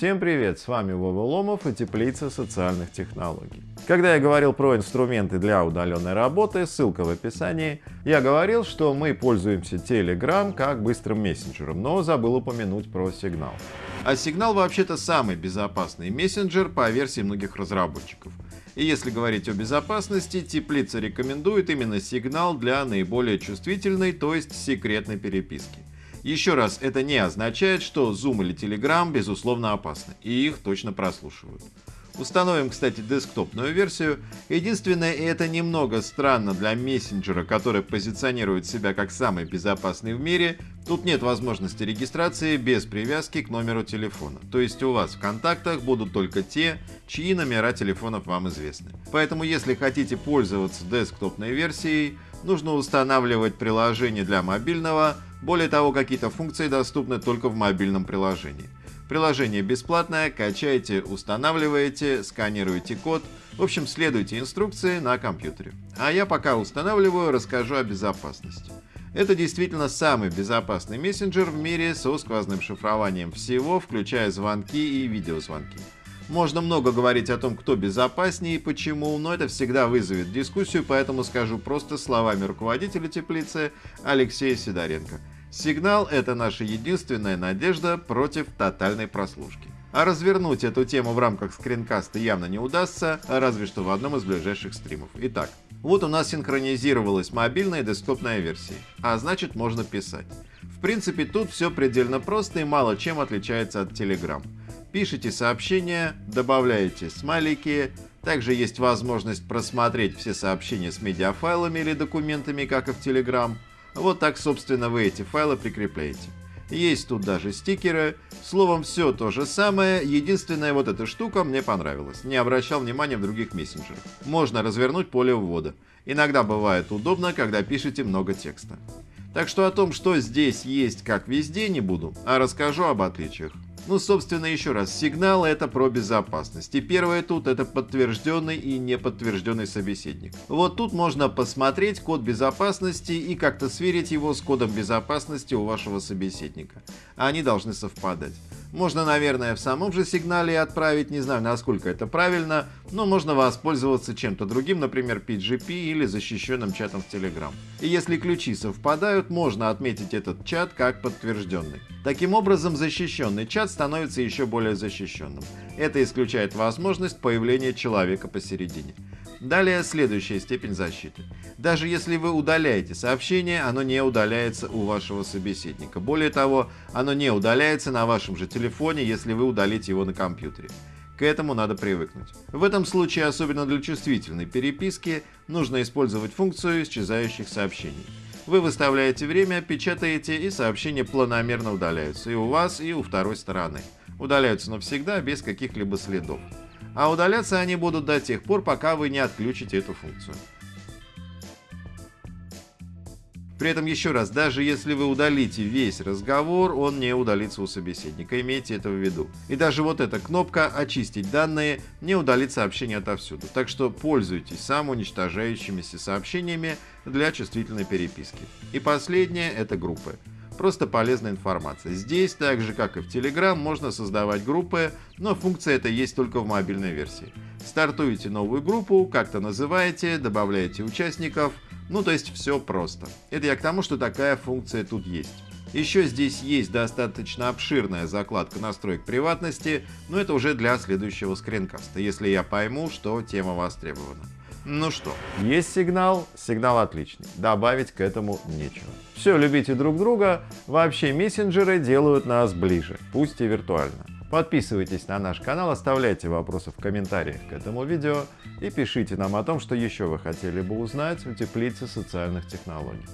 Всем привет, с вами Вова Ломов и Теплица социальных технологий. Когда я говорил про инструменты для удаленной работы, ссылка в описании, я говорил, что мы пользуемся Telegram как быстрым мессенджером, но забыл упомянуть про Signal. А Signal вообще-то самый безопасный мессенджер по версии многих разработчиков. И если говорить о безопасности, Теплица рекомендует именно Signal для наиболее чувствительной, то есть секретной переписки. Еще раз, это не означает, что Zoom или Telegram безусловно опасны, и их точно прослушивают. Установим, кстати, десктопную версию. Единственное, и это немного странно для мессенджера, который позиционирует себя как самый безопасный в мире, тут нет возможности регистрации без привязки к номеру телефона. То есть у вас в контактах будут только те, чьи номера телефонов вам известны. Поэтому если хотите пользоваться десктопной версией, нужно устанавливать приложение для мобильного, более того, какие-то функции доступны только в мобильном приложении. Приложение бесплатное, качайте, устанавливаете, сканируете код, в общем, следуйте инструкции на компьютере. А я пока устанавливаю, расскажу о безопасности. Это действительно самый безопасный мессенджер в мире со сквозным шифрованием всего, включая звонки и видеозвонки. Можно много говорить о том, кто безопаснее и почему, но это всегда вызовет дискуссию, поэтому скажу просто словами руководителя теплицы Алексея Сидоренко. Сигнал — это наша единственная надежда против тотальной прослушки. А развернуть эту тему в рамках скринкаста явно не удастся, разве что в одном из ближайших стримов. Итак, вот у нас синхронизировалась мобильная и десктопная версии, а значит можно писать. В принципе, тут все предельно просто и мало чем отличается от Telegram. Пишите сообщения, добавляете смайлики, также есть возможность просмотреть все сообщения с медиафайлами или документами, как и в Telegram, вот так, собственно, вы эти файлы прикрепляете. Есть тут даже стикеры. Словом, все то же самое. Единственная вот эта штука мне понравилась. Не обращал внимания в других мессенджерах. Можно развернуть поле ввода. Иногда бывает удобно, когда пишете много текста. Так что о том, что здесь есть, как везде, не буду, а расскажу об отличиях. Ну, собственно, еще раз, сигнал это про безопасность. И первое тут это подтвержденный и неподтвержденный собеседник. Вот тут можно посмотреть код безопасности и как-то сверить его с кодом безопасности у вашего собеседника. Они должны совпадать. Можно, наверное, в самом же сигнале отправить, не знаю, насколько это правильно, но можно воспользоваться чем-то другим, например, PGP или защищенным чатом в Telegram. И если ключи совпадают, можно отметить этот чат как подтвержденный. Таким образом, защищенный чат становится еще более защищенным. Это исключает возможность появления человека посередине. Далее следующая степень защиты. Даже если вы удаляете сообщение, оно не удаляется у вашего собеседника. Более того, оно не удаляется на вашем же телефоне, если вы удалите его на компьютере. К этому надо привыкнуть. В этом случае, особенно для чувствительной переписки, нужно использовать функцию исчезающих сообщений. Вы выставляете время, печатаете, и сообщения планомерно удаляются и у вас, и у второй стороны. Удаляются навсегда, без каких-либо следов а удаляться они будут до тех пор, пока вы не отключите эту функцию. При этом еще раз, даже если вы удалите весь разговор, он не удалится у собеседника, имейте это в виду. И даже вот эта кнопка «Очистить данные» не удалит сообщение отовсюду, так что пользуйтесь самоуничтожающимися сообщениями для чувствительной переписки. И последнее — это группы просто полезная информация. Здесь, так же как и в Telegram, можно создавать группы, но функция эта есть только в мобильной версии. Стартуете новую группу, как-то называете, добавляете участников, ну то есть все просто. Это я к тому, что такая функция тут есть. Еще здесь есть достаточно обширная закладка настроек приватности, но это уже для следующего скринкаста, если я пойму, что тема востребована. Ну что, есть сигнал, сигнал отличный, добавить к этому нечего. Все, любите друг друга, вообще мессенджеры делают нас ближе, пусть и виртуально. Подписывайтесь на наш канал, оставляйте вопросы в комментариях к этому видео и пишите нам о том, что еще вы хотели бы узнать у теплицы социальных технологий.